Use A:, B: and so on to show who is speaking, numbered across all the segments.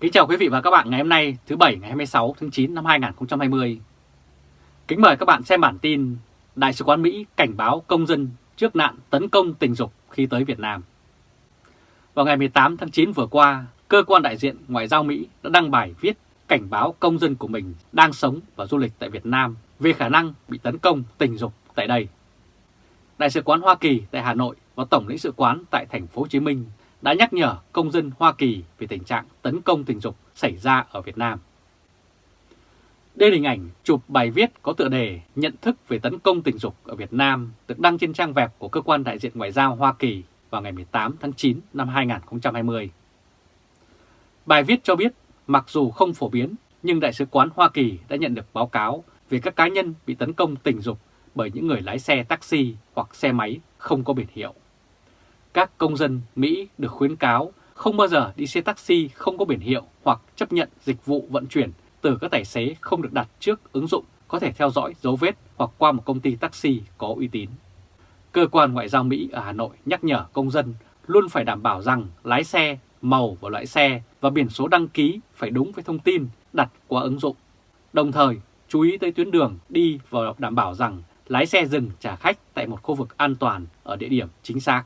A: Kính chào quý vị và các bạn ngày hôm nay thứ Bảy ngày 26 tháng 9 năm 2020. Kính mời các bạn xem bản tin Đại sứ quán Mỹ cảnh báo công dân trước nạn tấn công tình dục khi tới Việt Nam. Vào ngày 18 tháng 9 vừa qua, Cơ quan đại diện Ngoại giao Mỹ đã đăng bài viết cảnh báo công dân của mình đang sống và du lịch tại Việt Nam về khả năng bị tấn công tình dục tại đây. Đại sứ quán Hoa Kỳ tại Hà Nội và Tổng lãnh sự quán tại thành phố Hồ Chí Minh đã nhắc nhở công dân Hoa Kỳ về tình trạng tấn công tình dục xảy ra ở Việt Nam. Đây là hình ảnh chụp bài viết có tựa đề Nhận thức về tấn công tình dục ở Việt Nam được đăng trên trang web của Cơ quan Đại diện Ngoại giao Hoa Kỳ vào ngày 18 tháng 9 năm 2020. Bài viết cho biết, mặc dù không phổ biến, nhưng Đại sứ quán Hoa Kỳ đã nhận được báo cáo về các cá nhân bị tấn công tình dục bởi những người lái xe taxi hoặc xe máy không có biển hiệu. Các công dân Mỹ được khuyến cáo không bao giờ đi xe taxi không có biển hiệu hoặc chấp nhận dịch vụ vận chuyển từ các tài xế không được đặt trước ứng dụng có thể theo dõi dấu vết hoặc qua một công ty taxi có uy tín. Cơ quan Ngoại giao Mỹ ở Hà Nội nhắc nhở công dân luôn phải đảm bảo rằng lái xe, màu và loại xe và biển số đăng ký phải đúng với thông tin đặt qua ứng dụng. Đồng thời, chú ý tới tuyến đường đi và đảm bảo rằng lái xe dừng trả khách tại một khu vực an toàn ở địa điểm chính xác.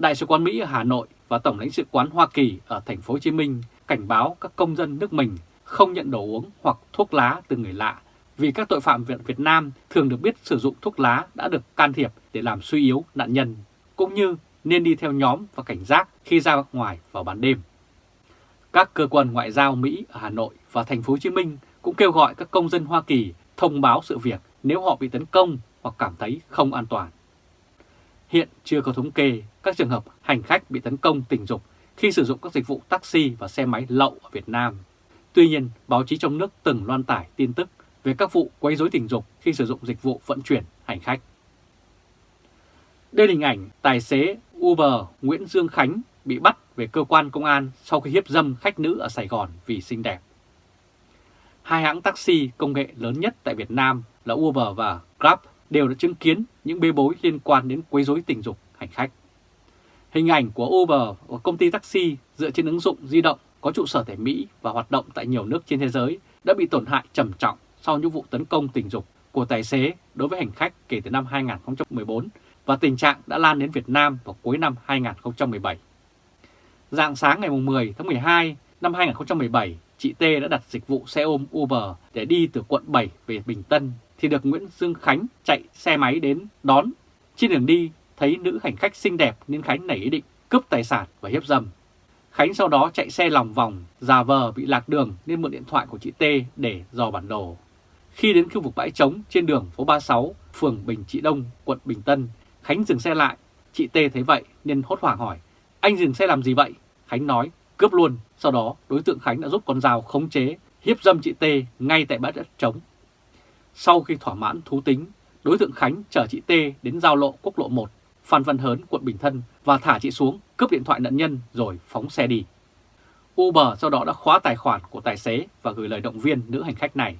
A: Đại sứ quán Mỹ ở Hà Nội và Tổng lãnh sự quán Hoa Kỳ ở thành phố Hồ Chí Minh cảnh báo các công dân nước mình không nhận đồ uống hoặc thuốc lá từ người lạ vì các tội phạm Việt Nam thường được biết sử dụng thuốc lá đã được can thiệp để làm suy yếu nạn nhân, cũng như nên đi theo nhóm và cảnh giác khi ra ngoài vào ban đêm. Các cơ quan ngoại giao Mỹ ở Hà Nội và thành phố Hồ Chí Minh cũng kêu gọi các công dân Hoa Kỳ thông báo sự việc nếu họ bị tấn công hoặc cảm thấy không an toàn. Hiện chưa có thống kê các trường hợp hành khách bị tấn công tình dục khi sử dụng các dịch vụ taxi và xe máy lậu ở Việt Nam. Tuy nhiên, báo chí trong nước từng loan tải tin tức về các vụ quấy rối tình dục khi sử dụng dịch vụ vận chuyển hành khách. Đây là hình ảnh tài xế Uber Nguyễn Dương Khánh bị bắt về cơ quan công an sau khi hiếp dâm khách nữ ở Sài Gòn vì xinh đẹp. Hai hãng taxi công nghệ lớn nhất tại Việt Nam là Uber và Grab đều đã chứng kiến những bê bối liên quan đến quấy rối tình dục hành khách. Hình ảnh của Uber và công ty taxi dựa trên ứng dụng di động có trụ sở tại Mỹ và hoạt động tại nhiều nước trên thế giới đã bị tổn hại trầm trọng sau những vụ tấn công tình dục của tài xế đối với hành khách kể từ năm 2014 và tình trạng đã lan đến Việt Nam vào cuối năm 2017. Dạng sáng ngày 10 tháng 12 năm 2017, chị T đã đặt dịch vụ xe ôm Uber để đi từ quận 7 về Bình Tân thì được Nguyễn Dương Khánh chạy xe máy đến đón. Trên đường đi, thấy nữ hành khách xinh đẹp nên Khánh nảy ý định cướp tài sản và hiếp dâm. Khánh sau đó chạy xe lòng vòng, già vờ bị lạc đường nên mượn điện thoại của chị T để dò bản đồ. Khi đến khu vực bãi trống trên đường phố 36, phường Bình Trị Đông, quận Bình Tân, Khánh dừng xe lại. Chị T thấy vậy nên hốt hoảng hỏi, anh dừng xe làm gì vậy? Khánh nói, cướp luôn. Sau đó đối tượng Khánh đã giúp con dao khống chế, hiếp dâm chị T ngay tại bãi đất trống. Sau khi thỏa mãn thú tính, đối tượng Khánh chở chị T đến giao lộ quốc lộ 1, Phan Văn Hớn, quận Bình Thân và thả chị xuống, cướp điện thoại nạn nhân rồi phóng xe đi. Uber sau đó đã khóa tài khoản của tài xế và gửi lời động viên nữ hành khách này.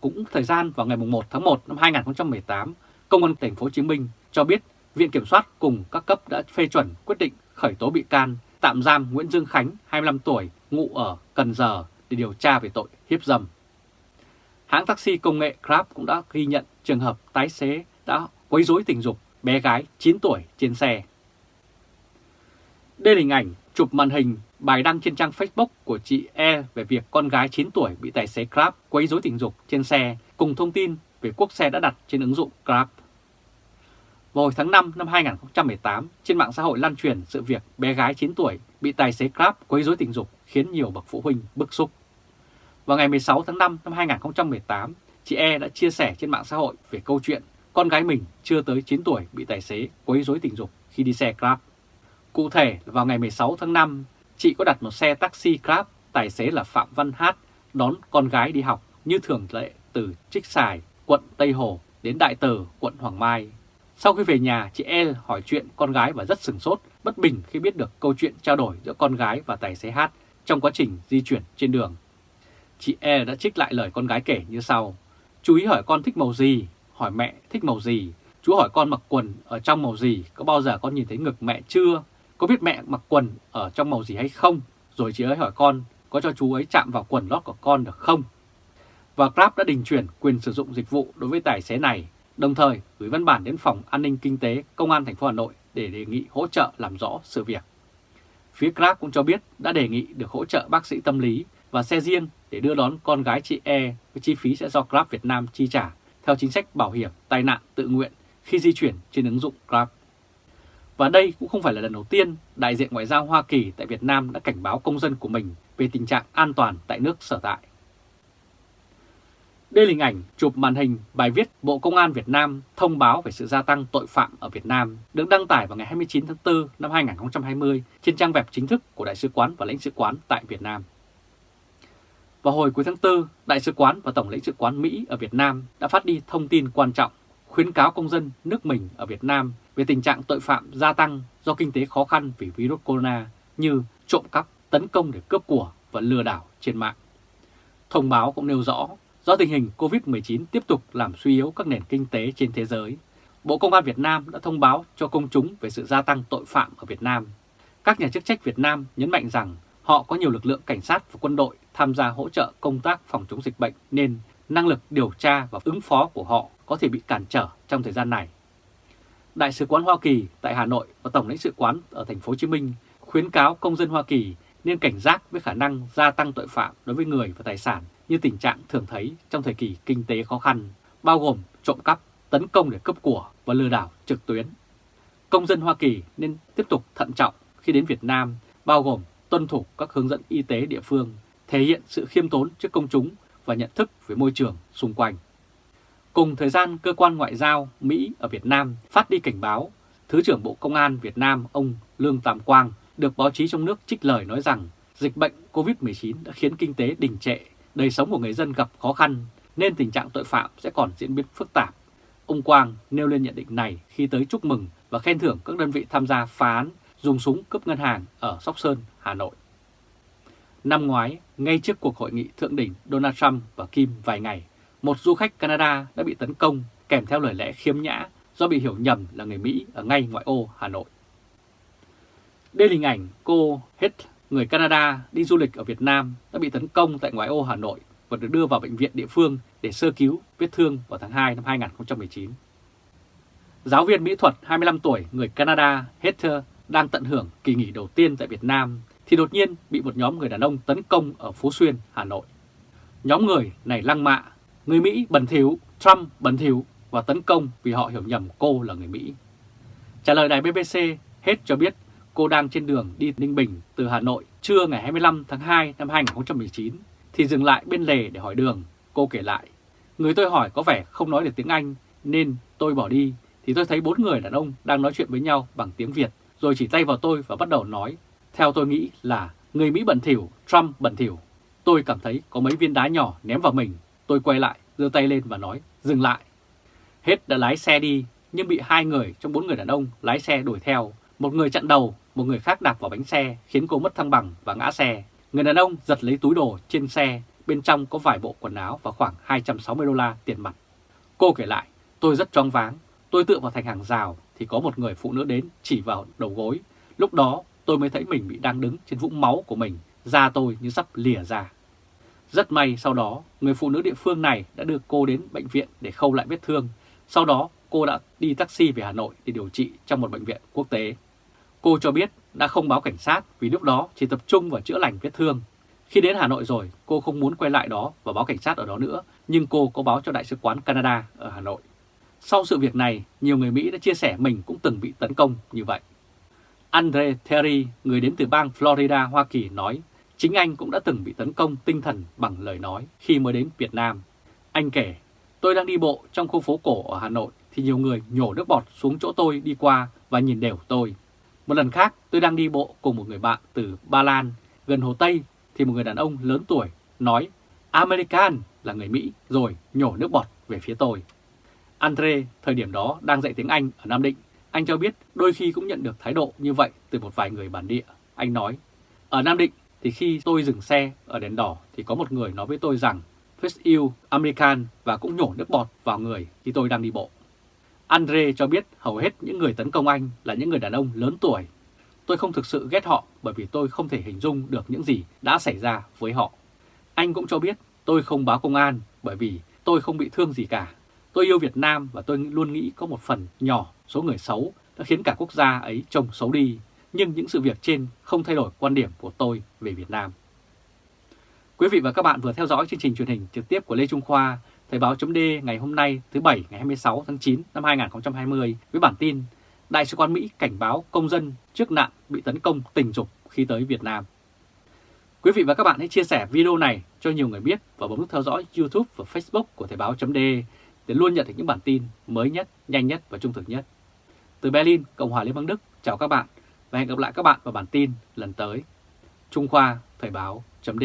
A: Cũng thời gian vào ngày 1 tháng 1 năm 2018, Công an thành phố Hồ Chí Minh cho biết Viện Kiểm soát cùng các cấp đã phê chuẩn quyết định khởi tố bị can, tạm giam Nguyễn Dương Khánh, 25 tuổi, ngụ ở Cần Giờ để điều tra về tội hiếp dâm. Hãng taxi công nghệ Grab cũng đã ghi nhận trường hợp tái xế đã quấy rối tình dục bé gái 9 tuổi trên xe. Đây là hình ảnh chụp màn hình bài đăng trên trang Facebook của chị E về việc con gái 9 tuổi bị tài xế Grab quấy rối tình dục trên xe cùng thông tin về quốc xe đã đặt trên ứng dụng Grab. Vào hồi tháng 5 năm 2018, trên mạng xã hội lan truyền sự việc bé gái 9 tuổi bị tài xế Grab quấy rối tình dục khiến nhiều bậc phụ huynh bức xúc. Vào ngày 16 tháng 5 năm 2018, chị E đã chia sẻ trên mạng xã hội về câu chuyện con gái mình chưa tới 9 tuổi bị tài xế quấy rối tình dục khi đi xe Grab. Cụ thể, vào ngày 16 tháng 5, chị có đặt một xe taxi Grab, tài xế là Phạm Văn Hát, đón con gái đi học như thường lệ từ Trích Sài, quận Tây Hồ đến Đại Từ, quận Hoàng Mai. Sau khi về nhà, chị e hỏi chuyện con gái và rất sừng sốt, bất bình khi biết được câu chuyện trao đổi giữa con gái và tài xế Hát trong quá trình di chuyển trên đường. Chị E đã trích lại lời con gái kể như sau. Chú ý hỏi con thích màu gì, hỏi mẹ thích màu gì, chú hỏi con mặc quần ở trong màu gì, có bao giờ con nhìn thấy ngực mẹ chưa, có biết mẹ mặc quần ở trong màu gì hay không, rồi chị ấy hỏi con có cho chú ấy chạm vào quần lót của con được không? Và Grab đã đình chuyển quyền sử dụng dịch vụ đối với tài xế này, đồng thời gửi văn bản đến Phòng An ninh Kinh tế Công an thành phố Hà Nội để đề nghị hỗ trợ làm rõ sự việc. Phía Grab cũng cho biết đã đề nghị được hỗ trợ bác sĩ tâm lý và xe riêng để đưa đón con gái chị E với chi phí sẽ do Grab Việt Nam chi trả theo chính sách bảo hiểm, tai nạn, tự nguyện khi di chuyển trên ứng dụng Grab. Và đây cũng không phải là lần đầu tiên đại diện ngoại giao Hoa Kỳ tại Việt Nam đã cảnh báo công dân của mình về tình trạng an toàn tại nước sở tại. Đây là hình ảnh chụp màn hình bài viết Bộ Công an Việt Nam thông báo về sự gia tăng tội phạm ở Việt Nam được đăng tải vào ngày 29 tháng 4 năm 2020 trên trang web chính thức của Đại sứ quán và lãnh sự quán tại Việt Nam. Vào hồi cuối tháng 4, Đại sứ quán và Tổng lãnh sự quán Mỹ ở Việt Nam đã phát đi thông tin quan trọng khuyến cáo công dân nước mình ở Việt Nam về tình trạng tội phạm gia tăng do kinh tế khó khăn vì virus corona như trộm cắp, tấn công để cướp của và lừa đảo trên mạng. Thông báo cũng nêu rõ, do tình hình COVID-19 tiếp tục làm suy yếu các nền kinh tế trên thế giới, Bộ Công an Việt Nam đã thông báo cho công chúng về sự gia tăng tội phạm ở Việt Nam. Các nhà chức trách Việt Nam nhấn mạnh rằng họ có nhiều lực lượng cảnh sát và quân đội tham gia hỗ trợ công tác phòng chống dịch bệnh nên năng lực điều tra và ứng phó của họ có thể bị cản trở trong thời gian này. Đại sứ quán Hoa Kỳ tại Hà Nội và Tổng lãnh sự quán ở thành phố Hồ Chí Minh khuyến cáo công dân Hoa Kỳ nên cảnh giác với khả năng gia tăng tội phạm đối với người và tài sản như tình trạng thường thấy trong thời kỳ kinh tế khó khăn, bao gồm trộm cắp, tấn công để cướp của và lừa đảo trực tuyến. Công dân Hoa Kỳ nên tiếp tục thận trọng khi đến Việt Nam, bao gồm tuân thủ các hướng dẫn y tế địa phương, thể hiện sự khiêm tốn trước công chúng và nhận thức về môi trường xung quanh. Cùng thời gian, Cơ quan Ngoại giao Mỹ ở Việt Nam phát đi cảnh báo, Thứ trưởng Bộ Công an Việt Nam ông Lương Tam Quang được báo chí trong nước trích lời nói rằng dịch bệnh COVID-19 đã khiến kinh tế đình trệ, đời sống của người dân gặp khó khăn, nên tình trạng tội phạm sẽ còn diễn biến phức tạp. Ông Quang nêu lên nhận định này khi tới chúc mừng và khen thưởng các đơn vị tham gia phá án dùng súng cướp ngân hàng ở Sóc Sơn, Hà Nội. Năm ngoái, ngay trước cuộc hội nghị thượng đỉnh Donald Trump và Kim vài ngày, một du khách Canada đã bị tấn công kèm theo lời lẽ khiếm nhã do bị hiểu nhầm là người Mỹ ở ngay ngoại ô Hà Nội. Đây là hình ảnh cô Hết, người Canada đi du lịch ở Việt Nam đã bị tấn công tại ngoại ô Hà Nội và được đưa vào bệnh viện địa phương để sơ cứu vết thương vào tháng 2 năm 2019. Giáo viên mỹ thuật 25 tuổi người Canada Heather đang tận hưởng kỳ nghỉ đầu tiên tại Việt Nam thì đột nhiên bị một nhóm người đàn ông tấn công ở Phú Xuyên, Hà Nội. Nhóm người này lăng mạ, người Mỹ bẩn thỉu, Trump bẩn thỉu và tấn công vì họ hiểu nhầm cô là người Mỹ. Trả lời đài BBC, hết cho biết cô đang trên đường đi Ninh Bình từ Hà Nội trưa ngày 25 tháng 2 năm 2019 thì dừng lại bên lề để hỏi đường. Cô kể lại, người tôi hỏi có vẻ không nói được tiếng Anh nên tôi bỏ đi thì tôi thấy bốn người đàn ông đang nói chuyện với nhau bằng tiếng Việt rồi chỉ tay vào tôi và bắt đầu nói theo tôi nghĩ là người Mỹ bẩn thỉu, Trump bẩn thỉu. Tôi cảm thấy có mấy viên đá nhỏ ném vào mình. Tôi quay lại, giơ tay lên và nói, dừng lại. Hết đã lái xe đi, nhưng bị hai người trong bốn người đàn ông lái xe đuổi theo. Một người chặn đầu, một người khác đạp vào bánh xe, khiến cô mất thăng bằng và ngã xe. Người đàn ông giật lấy túi đồ trên xe, bên trong có vài bộ quần áo và khoảng 260 đô la tiền mặt. Cô kể lại, tôi rất choáng váng, tôi tựa vào thành hàng rào thì có một người phụ nữ đến chỉ vào đầu gối. Lúc đó tôi mới thấy mình bị đang đứng trên vũng máu của mình, da tôi như sắp lìa ra. Rất may sau đó, người phụ nữ địa phương này đã đưa cô đến bệnh viện để khâu lại vết thương. Sau đó, cô đã đi taxi về Hà Nội để điều trị trong một bệnh viện quốc tế. Cô cho biết đã không báo cảnh sát vì lúc đó chỉ tập trung vào chữa lành vết thương. Khi đến Hà Nội rồi, cô không muốn quay lại đó và báo cảnh sát ở đó nữa, nhưng cô có báo cho Đại sứ quán Canada ở Hà Nội. Sau sự việc này, nhiều người Mỹ đã chia sẻ mình cũng từng bị tấn công như vậy. Andre Terry, người đến từ bang Florida, Hoa Kỳ nói, chính anh cũng đã từng bị tấn công tinh thần bằng lời nói khi mới đến Việt Nam. Anh kể, tôi đang đi bộ trong khu phố cổ ở Hà Nội thì nhiều người nhổ nước bọt xuống chỗ tôi đi qua và nhìn đều tôi. Một lần khác tôi đang đi bộ cùng một người bạn từ Ba Lan gần Hồ Tây thì một người đàn ông lớn tuổi nói American là người Mỹ rồi nhổ nước bọt về phía tôi. Andre thời điểm đó đang dạy tiếng Anh ở Nam Định anh cho biết đôi khi cũng nhận được thái độ như vậy từ một vài người bản địa. Anh nói, ở Nam Định thì khi tôi dừng xe ở đèn đỏ thì có một người nói với tôi rằng First You American và cũng nhổ nước bọt vào người khi tôi đang đi bộ. Andre cho biết hầu hết những người tấn công anh là những người đàn ông lớn tuổi. tôi không thực sự ghét họ bởi vì tôi không thể hình dung được những gì đã xảy ra với họ. Anh cũng cho biết tôi không báo công an bởi vì tôi không bị thương gì cả. Tôi yêu Việt Nam và tôi luôn nghĩ có một phần nhỏ số người xấu đã khiến cả quốc gia ấy trông xấu đi. Nhưng những sự việc trên không thay đổi quan điểm của tôi về Việt Nam. Quý vị và các bạn vừa theo dõi chương trình truyền hình trực tiếp của Lê Trung Khoa, Thời báo chấm ngày hôm nay thứ Bảy ngày 26 tháng 9 năm 2020 với bản tin Đại sứ quán Mỹ cảnh báo công dân trước nạn bị tấn công tình dục khi tới Việt Nam. Quý vị và các bạn hãy chia sẻ video này cho nhiều người biết và bấm nút theo dõi YouTube và Facebook của Thời báo chấm để để luôn nhận được những bản tin mới nhất, nhanh nhất và trung thực nhất. Từ Berlin, Cộng hòa Liên bang Đức, chào các bạn và hẹn gặp lại các bạn vào bản tin lần tới. Trung Khoa Thời báo chấm